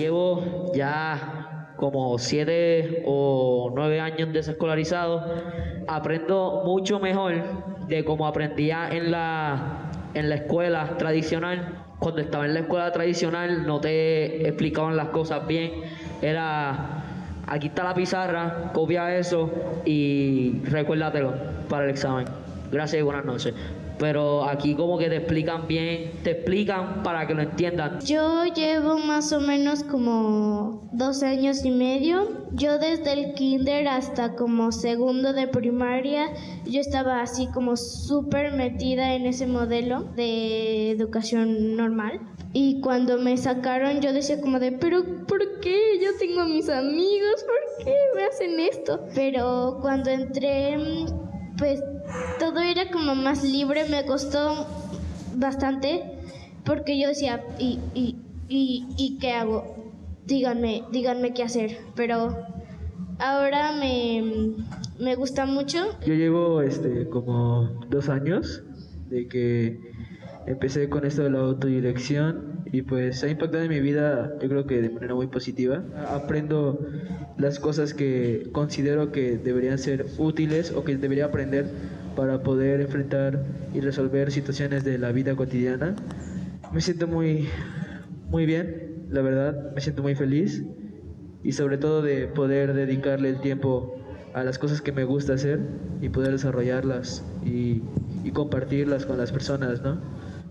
llevo ya como siete o nueve años desescolarizado. Aprendo mucho mejor de cómo aprendía en la, en la escuela tradicional. Cuando estaba en la escuela tradicional no te explicaban las cosas bien. Era, aquí está la pizarra, copia eso y recuérdatelo para el examen. Gracias y buenas noches pero aquí como que te explican bien, te explican para que lo entiendan. Yo llevo más o menos como dos años y medio. Yo desde el kinder hasta como segundo de primaria, yo estaba así como súper metida en ese modelo de educación normal. Y cuando me sacaron yo decía como de, pero ¿por qué? Yo tengo a mis amigos, ¿por qué me hacen esto? Pero cuando entré pues todo era como más libre, me costó bastante porque yo decía, ¿y, y, y, qué hago? Díganme, díganme qué hacer, pero ahora me, me gusta mucho. Yo llevo este, como dos años de que empecé con esto de la autodirección y pues ha impactado en mi vida yo creo que de manera muy positiva. Aprendo las cosas que considero que deberían ser útiles o que debería aprender para poder enfrentar y resolver situaciones de la vida cotidiana. Me siento muy, muy bien, la verdad, me siento muy feliz y sobre todo de poder dedicarle el tiempo a las cosas que me gusta hacer y poder desarrollarlas y, y compartirlas con las personas, ¿no?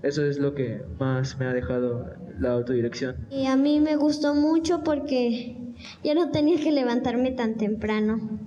Eso es lo que más me ha dejado la autodirección. Y a mí me gustó mucho porque ya no tenía que levantarme tan temprano.